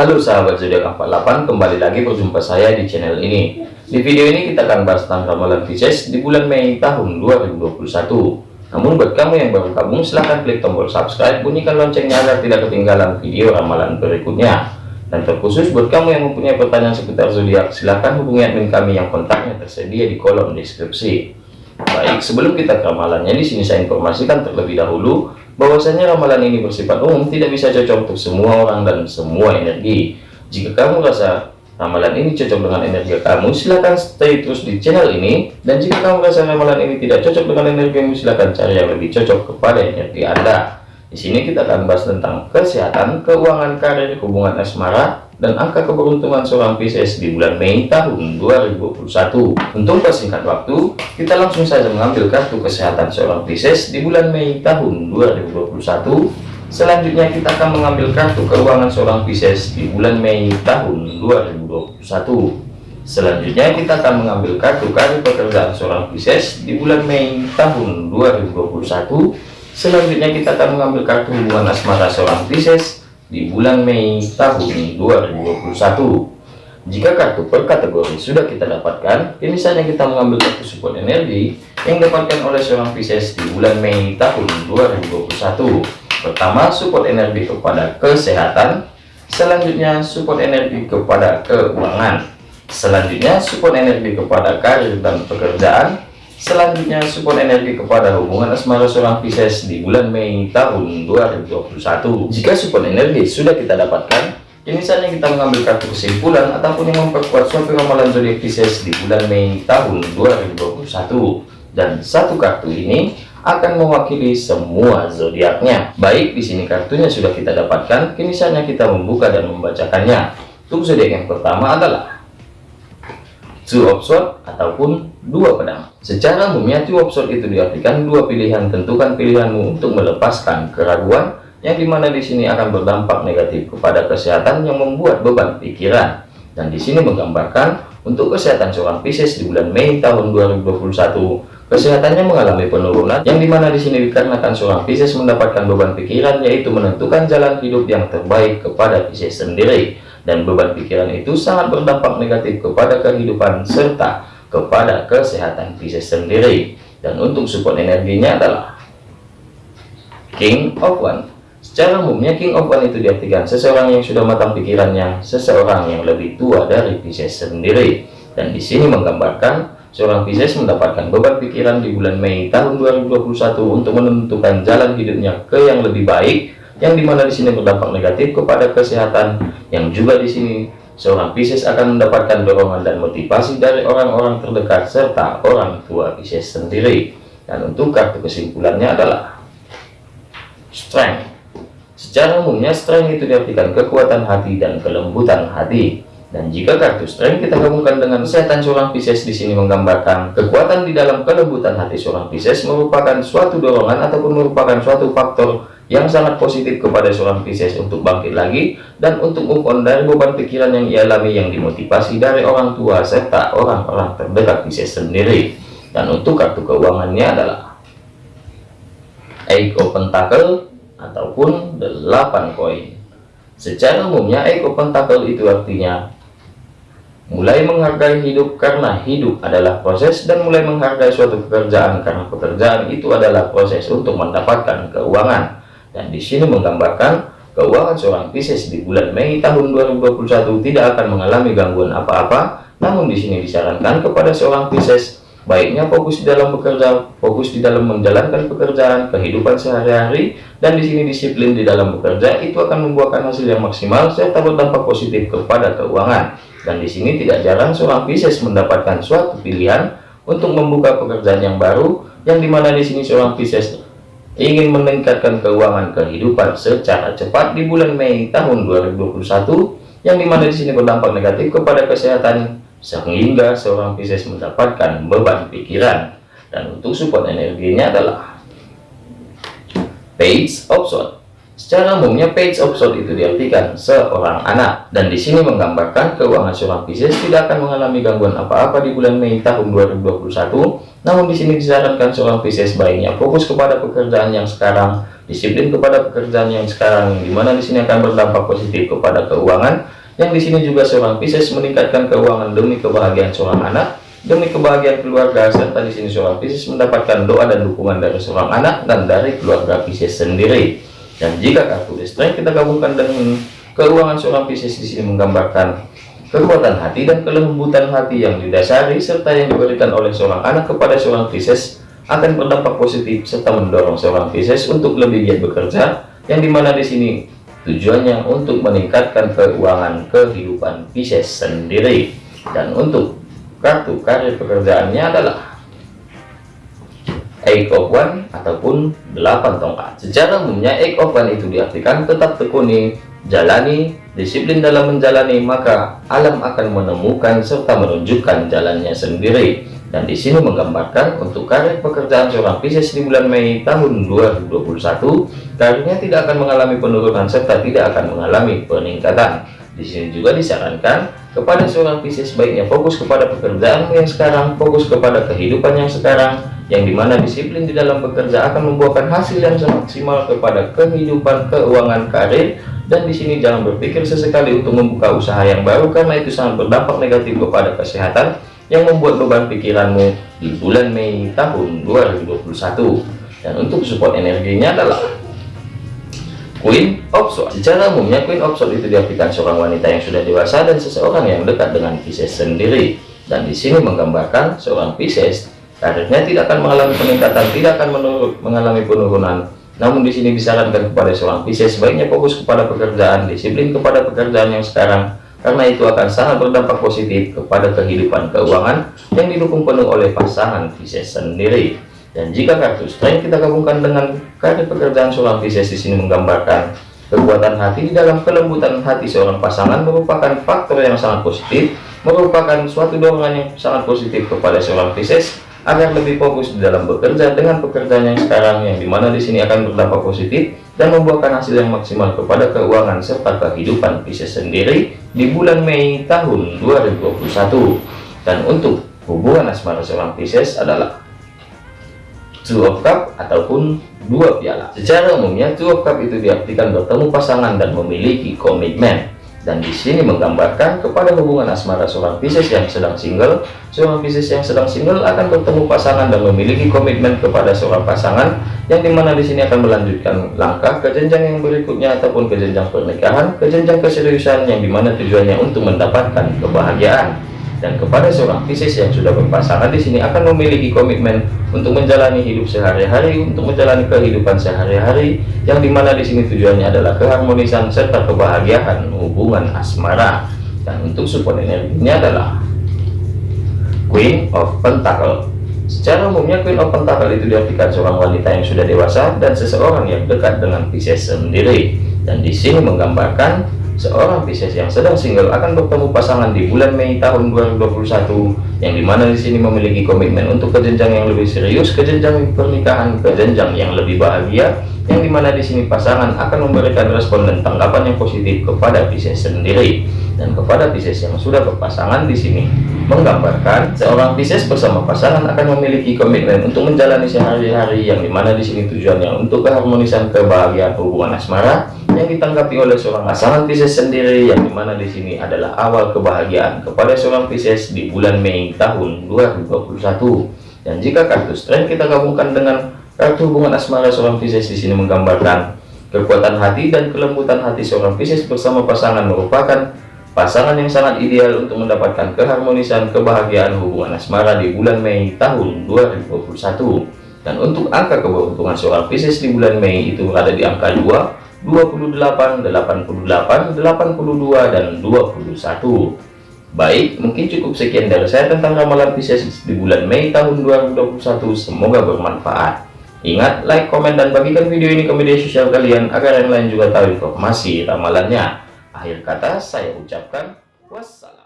Halo sahabat zodiak 48 kembali lagi berjumpa saya di channel ini. Di video ini kita akan bahas tentang ramalan Pisces di bulan Mei tahun 2021 namun buat kamu yang baru gabung silahkan klik tombol subscribe bunyikan loncengnya agar tidak ketinggalan video ramalan berikutnya. Dan terkhusus buat kamu yang mempunyai pertanyaan seputar zodiak silahkan hubungi admin kami yang kontaknya tersedia di kolom deskripsi. Baik, sebelum kita ke ramalannya di sini saya informasikan terlebih dahulu bahwasanya ramalan ini bersifat umum, tidak bisa cocok untuk semua orang dan semua energi. Jika kamu rasa ramalan ini cocok dengan energi kamu, silahkan stay terus di channel ini. Dan jika kamu rasa ramalan ini tidak cocok dengan energimu, silahkan cari yang lebih cocok kepada energi Anda. Di sini kita akan bahas tentang kesehatan, keuangan, karir, hubungan asmara, dan angka keberuntungan seorang Pisces di bulan Mei tahun 2021. Untuk persingkat waktu, kita langsung saja mengambil kartu kesehatan seorang Pisces di bulan Mei tahun 2021. Selanjutnya kita akan mengambil kartu keuangan seorang Pisces di bulan Mei tahun 2021. Selanjutnya kita akan mengambil kartu karir pekerjaan seorang Pisces di bulan Mei tahun 2021. Selanjutnya kita akan mengambil kartu hubungan asmara seorang Pisces di bulan Mei tahun 2021. Jika kartu per kategori sudah kita dapatkan, kini saatnya kita mengambil kartu support energi yang dapatkan oleh seorang Pisces di bulan Mei tahun 2021. Pertama, support energi kepada kesehatan. Selanjutnya, support energi kepada keuangan. Selanjutnya, support energi kepada karir dan pekerjaan. Selanjutnya support energi kepada hubungan asmara seorang Pisces di bulan Mei tahun 2021. Jika support energi sudah kita dapatkan, ini saatnya kita mengambil kartu kesimpulan ataupun yang memperkuat suatu ramalan zodiak Pisces di bulan Mei tahun 2021. Dan satu kartu ini akan mewakili semua zodiaknya. Baik, di sini kartunya sudah kita dapatkan, kini saatnya kita membuka dan membacakannya. Untuk zodiak yang pertama adalah two of ataupun dua pedang. Secara umumnya two of itu diartikan dua pilihan. Tentukan pilihanmu untuk melepaskan keraguan yang di mana di sini akan berdampak negatif kepada kesehatan yang membuat beban pikiran. Dan di sini menggambarkan untuk kesehatan seorang Pisces di bulan Mei tahun 2021 kesehatannya mengalami penurunan yang di mana di sini dikarenakan seorang Pisces mendapatkan beban pikiran yaitu menentukan jalan hidup yang terbaik kepada Pisces sendiri dan beban pikiran itu sangat berdampak negatif kepada kehidupan serta kepada kesehatan Pisces sendiri. Dan untuk support energinya adalah King of One. Secara umumnya King of One itu diartikan seseorang yang sudah matang pikirannya seseorang yang lebih tua dari Pisces sendiri. Dan di sini menggambarkan seorang Pisces mendapatkan beban pikiran di bulan Mei tahun 2021 untuk menentukan jalan hidupnya ke yang lebih baik yang di mana di sini berdampak negatif kepada kesehatan yang juga di sini seorang Pisces akan mendapatkan dorongan dan motivasi dari orang-orang terdekat serta orang tua Pisces sendiri. Dan untuk kartu kesimpulannya adalah strength. Secara umumnya strength itu diartikan kekuatan hati dan kelembutan hati. Dan jika kartu strength kita gabungkan dengan kesehatan seorang Pisces di sini menggambarkan kekuatan di dalam kelembutan hati seorang Pisces merupakan suatu dorongan ataupun merupakan suatu faktor yang sangat positif kepada seorang Pisces untuk bangkit lagi dan untuk move on dari beban pikiran yang ia alami yang dimotivasi dari orang tua serta orang-orang terdekat Pisces sendiri. Dan untuk kartu keuangannya adalah Eight of Pentacle ataupun 8 koin. Secara umumnya Eight of Pentacle itu artinya mulai menghargai hidup karena hidup adalah proses dan mulai menghargai suatu pekerjaan karena pekerjaan itu adalah proses untuk mendapatkan keuangan dan di sini menggambarkan keuangan seorang Pisces di bulan Mei tahun 2021 tidak akan mengalami gangguan apa-apa. Namun di sini disarankan kepada seorang Pisces baiknya fokus di dalam bekerja fokus di dalam menjalankan pekerjaan kehidupan sehari-hari dan di sini disiplin di dalam bekerja itu akan membuahkan hasil yang maksimal serta berdampak positif kepada keuangan. Dan di sini tidak jarang seorang Pisces mendapatkan suatu pilihan untuk membuka pekerjaan yang baru, yang di mana di sini seorang Pisces ingin meningkatkan keuangan kehidupan secara cepat di bulan Mei tahun 2021, yang di mana di sini berdampak negatif kepada kesehatan, sehingga seorang Pisces mendapatkan beban pikiran. Dan untuk support energinya adalah Page of Swords Secara umumnya page of sword itu diartikan seorang anak dan di sini menggambarkan keuangan seorang Pisces tidak akan mengalami gangguan apa-apa di bulan Mei tahun 2021 Namun di sini disarankan seorang Pisces baiknya fokus kepada pekerjaan yang sekarang, disiplin kepada pekerjaan yang sekarang, di mana di sini akan berdampak positif kepada keuangan. Yang di sini juga seorang Pisces meningkatkan keuangan demi kebahagiaan seorang anak, demi kebahagiaan keluarga, serta di sini seorang Pisces mendapatkan doa dan dukungan dari seorang anak dan dari keluarga Pisces sendiri. Dan jika kartu Strength kita gabungkan dengan keuangan seorang Pisces di sini menggambarkan kekuatan hati dan kelembutan hati yang didasari serta yang diberikan oleh seorang anak kepada seorang Pisces akan berdampak positif serta mendorong seorang Pisces untuk lebih giat bekerja yang di mana di sini tujuannya untuk meningkatkan keuangan kehidupan Pisces sendiri. Dan untuk kartu karir pekerjaannya adalah Eight of One ataupun 8 tongkat. Secara umumnya Eight of One itu diartikan tetap tekuni jalani disiplin dalam menjalani maka alam akan menemukan serta menunjukkan jalannya sendiri. Dan di sini menggambarkan untuk karir pekerjaan seorang Pisces di bulan Mei tahun 2021 karirnya tidak akan mengalami penurunan serta tidak akan mengalami peningkatan. Di sini juga disarankan kepada seorang Pisces baiknya fokus kepada pekerjaan yang sekarang fokus kepada kehidupan yang sekarang yang di mana disiplin di dalam bekerja akan membuahkan hasil yang maksimal kepada kehidupan keuangan karir. Dan di sini jangan berpikir sesekali untuk membuka usaha yang baru karena itu sangat berdampak negatif kepada kesehatan yang membuat beban pikiranmu di bulan Mei tahun 2021 dan untuk support energinya adalah Queen of Swords secara umumnya Queen of Swords itu diartikan seorang wanita yang sudah dewasa dan seseorang yang dekat dengan Pisces sendiri. Dan di sini menggambarkan seorang Pisces karirnya tidak akan mengalami peningkatan tidak akan mengalami penurunan namun di sini disarankan kepada seorang Pisces sebaiknya fokus kepada pekerjaan, disiplin kepada pekerjaan yang sekarang, karena itu akan sangat berdampak positif kepada kehidupan keuangan yang didukung penuh oleh pasangan Pisces sendiri. Dan jika kartu strength kita gabungkan dengan kartu pekerjaan seorang Pisces di sini menggambarkan kekuatan hati di dalam kelembutan hati seorang pasangan merupakan faktor yang sangat positif, merupakan suatu dorongan yang sangat positif kepada seorang Pisces agar lebih fokus di dalam bekerja dengan pekerjaan yang sekarang yang di mana di sini akan berdampak positif dan membuahkan hasil yang maksimal kepada keuangan serta kehidupan Pisces sendiri di bulan Mei tahun 2021 dan untuk hubungan asmara seorang Pisces adalah two of cup ataupun dua piala. Secara umumnya two of cup itu diartikan bertemu pasangan dan memiliki komitmen dan di sini menggambarkan kepada hubungan asmara seorang Pisces yang sedang single seorang Pisces yang sedang single akan bertemu pasangan dan memiliki komitmen kepada seorang pasangan yang di mana di sini akan melanjutkan langkah ke jenjang yang berikutnya ataupun ke jenjang pernikahan ke jenjang keseriusan yang di mana tujuannya untuk mendapatkan kebahagiaan dan kepada seorang Pisces yang sudah berpasangan di sini akan memiliki komitmen untuk menjalani hidup sehari-hari untuk menjalani kehidupan sehari-hari yang di mana di sini tujuannya adalah keharmonisan serta kebahagiaan hubungan asmara. Dan untuk support energinya adalah Queen of Pentacle. Secara umumnya Queen of Pentacle itu diartikan seorang wanita yang sudah dewasa dan seseorang yang dekat dengan Pisces sendiri. Dan di sini menggambarkan seorang Pisces yang sedang single akan bertemu pasangan di bulan Mei tahun 2021 yang di mana di sini memiliki komitmen untuk ke yang lebih serius, ke pernikahan, ke yang lebih bahagia yang di mana di sini pasangan akan memberikan respon dan tanggapan yang positif kepada Pisces sendiri. Dan kepada Pisces yang sudah berpasangan di sini menggambarkan seorang Pisces bersama pasangan akan memiliki komitmen untuk menjalani sehari-hari yang di mana di sini tujuannya untuk keharmonisan kebahagiaan hubungan asmara yang ditanggapi oleh seorang pasangan Pisces sendiri yang di mana di sini adalah awal kebahagiaan kepada seorang Pisces di bulan Mei tahun 2021 dan jika kartu strength kita gabungkan dengan kartu hubungan asmara seorang Pisces di sini menggambarkan kekuatan hati dan kelembutan hati seorang Pisces bersama pasangan merupakan pasangan yang sangat ideal untuk mendapatkan keharmonisan kebahagiaan hubungan asmara di bulan Mei tahun 2021 dan untuk angka keberuntungan seorang Pisces di bulan Mei itu berada di angka 2 28 88 82 dan 21 baik mungkin cukup sekian dari saya tentang ramalan Pisces di bulan Mei tahun 2021 semoga bermanfaat. Ingat like komen dan bagikan video ini ke media sosial kalian agar yang lain juga tahu informasi ramalannya Akhir kata saya ucapkan wassalam.